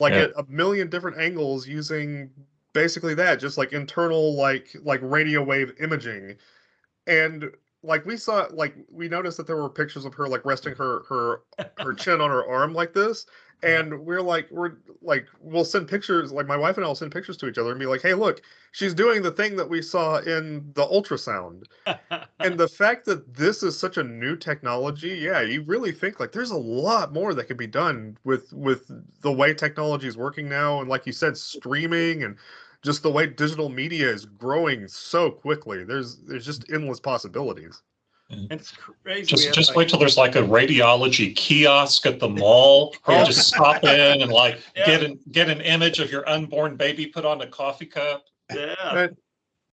like Yeah. at a million different angles using basically that just like internal like like radio wave imaging. And like we saw like we noticed that there were pictures of her like resting her her her chin on her arm like this. And we're like we're like we'll send pictures like my wife and i'll send pictures to each other and be like hey look she's doing the thing that we saw in the ultrasound. And the fact that this is such a new technology yeah you really think like there's a lot more that could be done with with the way technology is working now and like you said streaming and just the way digital media is growing so quickly there's there's just endless possibilities it's crazy. Just, just like- wait till there's like a radiology kiosk at the mall. where You just stop in and like Yeah. get an, get an image of your unborn baby put on a coffee cup. Yeah, And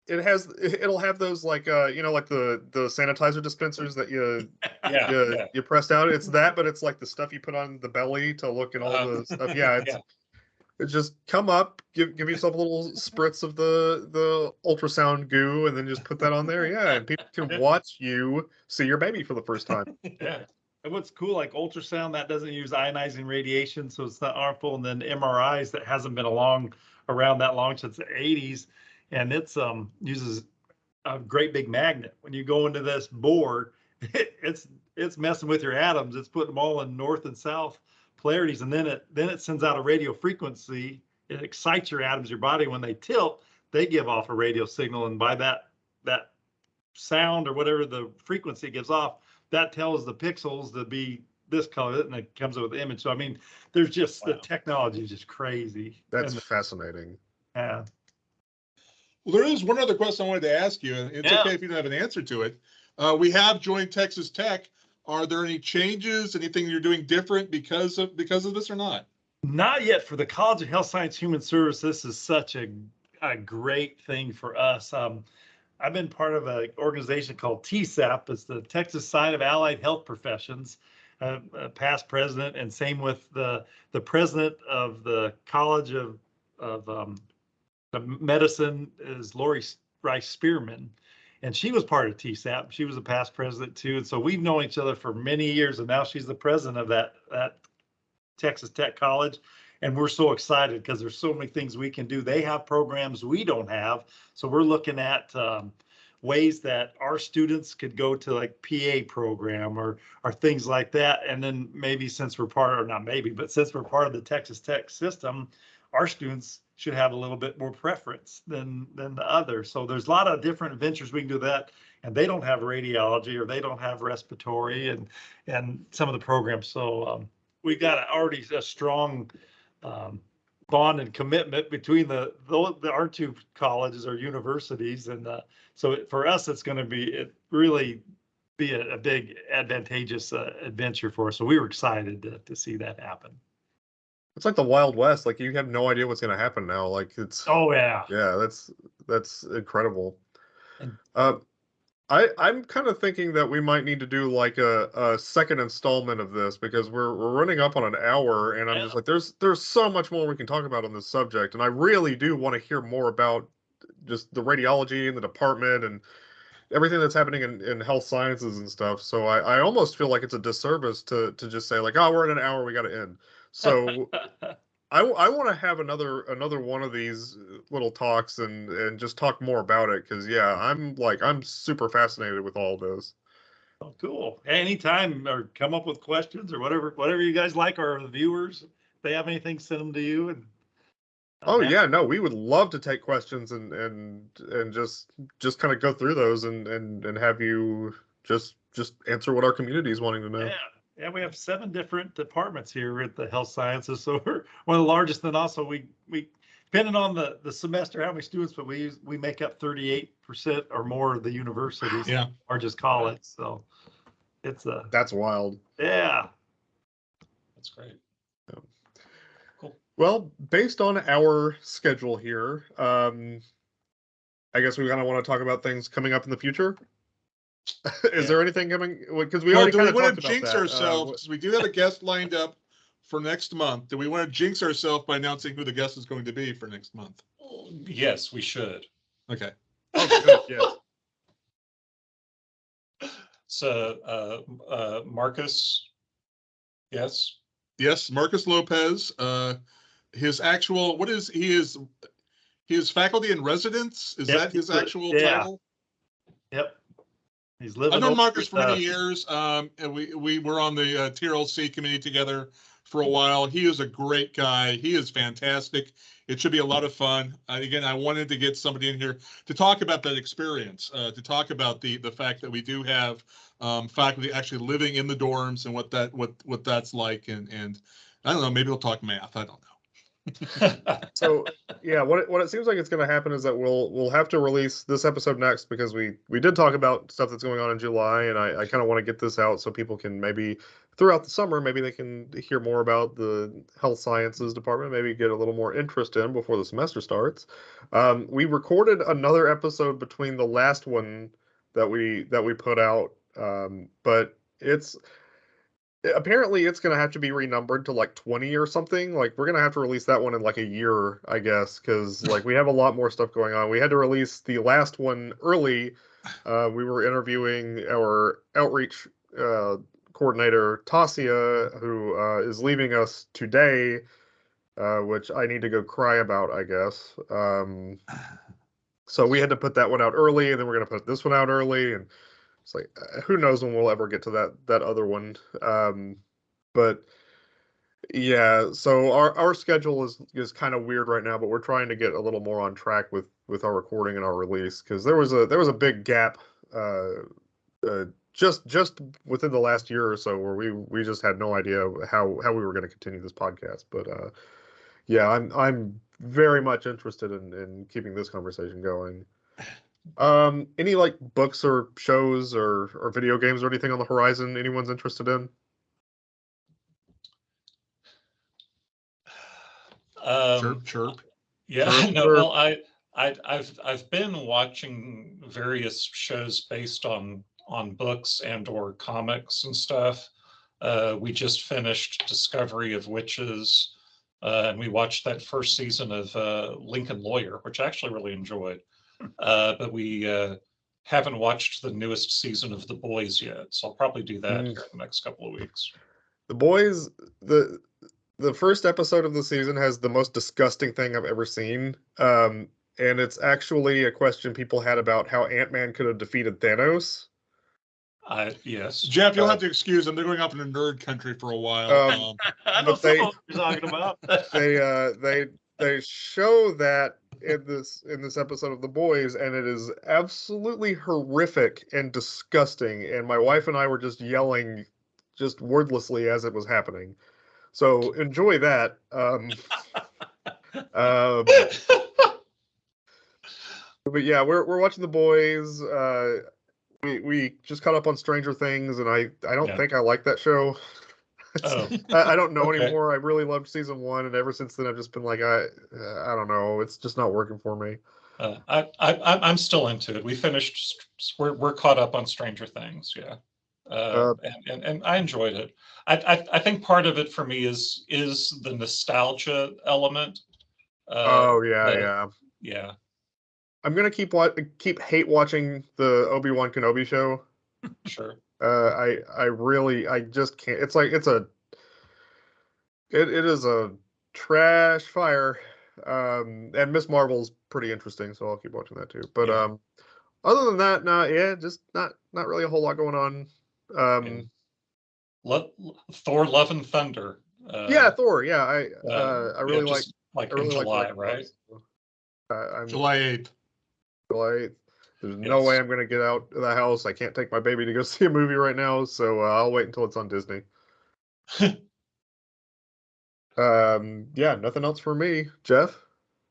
it has it'll have those like uh you know like the the sanitizer dispensers that you Yeah, you, yeah. you press down it's that but it's like the stuff you put on the belly to look and all Uh, the stuff yeah it's yeah. It's just come up, give give yourself a little spritz of the the ultrasound goo, and then just put that on there. Yeah, and people can watch you see your baby for the first time. Yeah. And what's cool, like ultrasound, that doesn't use ionizing radiation, so it's not harmful. And then MRIs that hasn't been along around that long since the 80s, and it's um uses a great big magnet. When you go into this bore, it's it's messing with your atoms. It's putting them all in north and south polarities, and then it then it sends out a radio frequency. It excites your atoms, your body. When they tilt, they give off a radio signal, and by that that sound or whatever the frequency gives off, that tells the pixels to be this color, and it comes up with the image. So I mean, there's just the technology is just crazy. That's And, fascinating. yeah. Well, there is one other question I wanted to ask you, and it's Yeah. okay if you don't have an answer to it. Uh, we have joined Texas Tech. Are there any changes, anything you're doing different because of, because of this or not? Not yet for the College of Health Science Human Service. This is such a, a great thing for us. Um, I've been part of an organization called TSAP. It's the Texas Society of Allied Health Professions, uh, uh, past president, and same with the the president of the College of of um, Medicine is Lori Rice Spearman, and she was part of TSAP. She was a past president too, and so we've known each other for many years. And now she's the president of that that Texas Tech College. And we're so excited because there's so many things we can do. They have programs we don't have. So we're looking at um, ways that our students could go to like PA program or or things like that. And then maybe since we're part or not maybe, but since we're part of the Texas Tech system, our students should have a little bit more preference than than the other. So there's a lot of different ventures we can do that. And they don't have radiology or they don't have respiratory and and some of the programs. So um, we got already a strong um, bond and commitment between the, the, the our two colleges or universities. And uh, so it- for us, it's going to be, it really be a, a big advantageous uh, adventure for us. So we were excited to, to see that happen. It's like the Wild West. Like you have no idea what's going to happen now. Like it's Oh, yeah. yeah, that's that's incredible. And- Uh, I I'm kind of thinking that we might need to do like a, a second installment of this because we're we're running up on an hour, and I'm just like, there's there's so much more we can talk about on this subject, and I really do want to hear more about just the radiology and the department and everything that's happening in, in health sciences and stuff. So I, I almost feel like it's a disservice to to just say like, oh, we're in an hour, we got to end. So I, I want to have another another one of these uh, little talks and and just talk more about it because yeah I'm like I'm super fascinated with all this. Oh, cool. Anytime or come up with questions or whatever, whatever you guys like, or the viewers, if they have anything, send them to you and. Oh yeah, no, we would love to take questions and and and just just kind of go through those and and and have you just just answer what our community is wanting to know. Yeah, yeah, we have seven different departments here at the health sciences, so we're one of the largest. And also, we we depending on the the semester how many students, but we use we make up thirty eight percent or more of the university's Yeah. largest college. So it's a That's wild. yeah. That's great. Cool. Well, based on our schedule here, um, I guess we kind of want to talk about things coming up in the future. is Yeah. there anything coming? Because we Well, already do we kind of want talked to about jinx that. Uh, we do have a guest lined up for next month. Do we want to jinx ourselves by announcing who the guest is going to be for next month? Yes, we should. Okay. oh, good, yes. So, uh, uh, Marcus, yes, Yes, Marcus Lopez. Uh, his actual what is he is he is faculty in residence. Is Yep, that his he's the- actual yeah. title? Yep. He's living. I've known Marcus for many years. Um, and we we were on the uh, TRLC committee together for a while. He is a great guy. He is fantastic. It should be a lot of fun. Uh, again, I wanted to get somebody in here to talk about that experience, uh, to talk about the the fact that we do have um, faculty actually living in the dorms and what that what what that's like. And and I don't know. Maybe we'll talk math. I don't know. So yeah, what it, what it seems like it's going to happen is that we'll we'll have to release this episode next because we we did talk about stuff that's going on in July, and I, I kind of want to get this out so people can maybe throughout the summer maybe they can hear more about the health sciences department, maybe get a little more interest in before the semester starts. Um, we recorded another episode between the last one that we that we put out, um, but it's apparently it's going to have to be renumbered to like 20 or something. Like we're going to have to release that one in like a year i guess because like we have a lot more stuff going on. We had to release the last one early. Uh, we were interviewing our outreach uh, coordinator tasia who uh, is leaving us today uh, which i need to go cry about i guess. Um, so we had to put that one out early and then we're going to put this one out early and it's like uh, who knows when we'll ever get to that that other one um but yeah so our our schedule is is kind of weird right now but we're trying to get a little more on track with with our recording and our release because there was a there was a big gap uh, uh just just within the last year or so where we we just had no idea how how we were going to continue this podcast. But uh, yeah, I'm I'm very much interested in in keeping this conversation going. Um, any like books or shows or or video games or anything on the horizon anyone's interested in? Um, Chirp, chirp. Yeah, Sure, no, sure. well, I, I, I've, I've been watching various shows based on, on books and or comics and stuff. Uh, we just finished Discovery of Witches, uh, and we watched that first season of, uh, Lincoln Lawyer, which I actually really enjoyed. Uh, but we, uh, haven't watched the newest season of The Boys yet, so I'll probably do that Mm. here in the next couple of weeks. The boys the the first episode of the season has the most disgusting thing I've ever seen. Um, and it's actually a question people had about how Ant Man could have defeated Thanos. I, yes. Jeff, you'll Uh, have to excuse them. They're going off in a nerd country for a while. Um, Um, I know But they- some what you're talking about. they uh they they show that in this in this episode of the boys and it is absolutely horrific and disgusting and my wife and i were just yelling just wordlessly as it was happening so enjoy that um um but yeah we're, we're watching the boys uh we we just caught up on stranger things and i i don't Yeah. think i like that show Oh. I, I don't know Okay. anymore. I really loved season one, and ever since then, I've just been like, I, uh, I don't know. It's just not working for me. Uh, I, I, I'm- I'm still into it. We finished, we're, we're caught up on Stranger Things, yeah. Uh, Uh, and, and, and I enjoyed it. I, I, I think part of it for me is, is the nostalgia element. Uh, oh yeah, the- yeah. Yeah, I'm gonna keep wa- keep hate watching the Obi Wan Kenobi show. sure. Uh, I I really I just can't. It's like it's a it, it is a trash fire. Um, and Ms. Marvel's pretty interesting, so I'll keep watching that too. But Yeah. um, other than that, no, yeah, just not not really a whole lot going on. Um, Yeah. Lo- Thor, Love and Thunder. uh, yeah, Thor. Yeah, I uh, uh, I yeah, really like Like I really in like July, Ragnarok, right? so, Uh, I'm July 8th. July 8th. There's no way I'm gonna get out of the house. I can't take my baby to go see a movie right now, so uh, I'll wait until it's on Disney. um, yeah, nothing else for me, Jeff.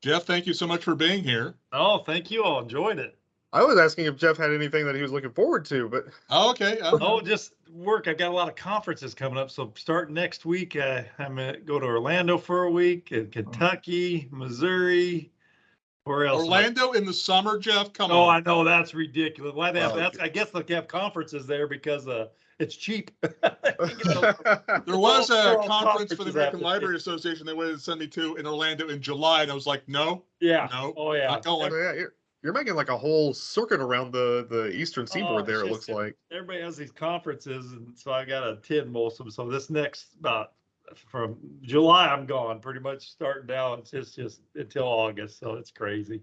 Jeff, thank you so much for being here. Oh, thank you. all enjoyed it. I was asking if Jeff had anything that he was looking forward to, but Oh, okay. uh, Oh, just work. I've got a lot of conferences coming up. So starting next week, uh, I'm gonna go to Orlando for a week, and Kentucky, Missouri. Where else? Orlando in the summer, Jeff, come on. Oh, I know that's ridiculous. Why they have Oh, that's? I guess they have conferences there because uh, it's cheap. There was a conference for the American after- Library Association they wanted to send me to in Orlando in July, and I was like, no, yeah. no, Oh yeah. not going. yeah, you're, you're making like a whole circuit around the the eastern seaboard Oh, there. It looks just- like. Everybody has these conferences, and so I got to attend most of them. So this next about from July, I'm gone. Pretty much starting now. It's just just until August. So it's crazy.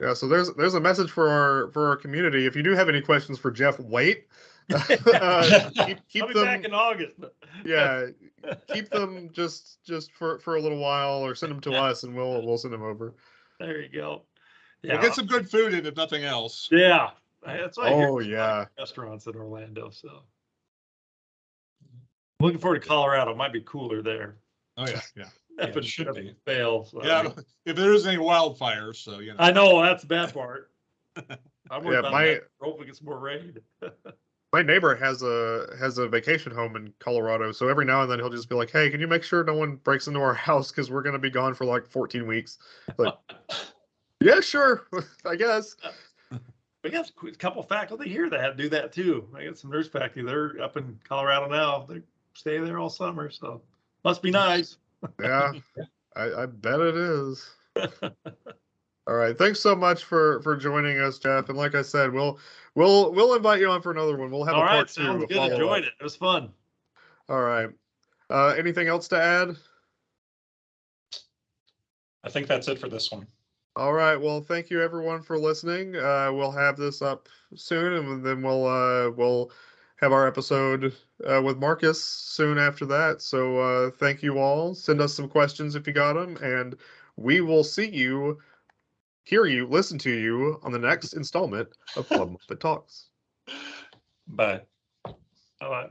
Yeah, so there's there's a message for our for our community. If you do have any questions for Jeff, wait. uh, keep keep I'll be them. back in August. yeah, keep them just just for for a little while, or send them to us, and we'll we'll send them over. There you go. We'll get some good food in if nothing else. Yeah, that's what Oh, from a lot yeah. Restaurants in Orlando. So looking forward to Colorado. Might be cooler there. Oh, yeah, yeah. Yeah, Up it should up be. in Vail. so- Yeah, if there is any wildfires, so, you know. I know that's the bad part. I'm worried Yeah, about my- that. Hopefully it's more rain. My neighbor has a has a vacation home in Colorado, so every now and then he'll just be like, "Hey, can you make sure no one breaks into our house because we're gonna be gone for like 14 weeks?" Like, yeah, sure, I guess. Uh, we got a couple faculty here that do that too. I got some nurse faculty. They're up in Colorado now. They stay there all summer, so must be nice. Yeah, I, I bet it is. All right, thanks so much for for joining us, Jeff. And like I said, we'll we'll we'll invite you on for another one. We'll have All a right, part two. sounds to good. follow Enjoyed up. it. It was fun. All right. Uh, anything else to add? I think that's it for this one. All right. Well, thank you everyone for listening. Uh, we'll have this up soon, and then we'll uh, we'll have our episode uh, with Marcus soon after that. So uh, thank you all. Send us some questions if you got them, and we will see you, hear you, listen to you on the next installment of Club Moffett Talks. Bye. All right.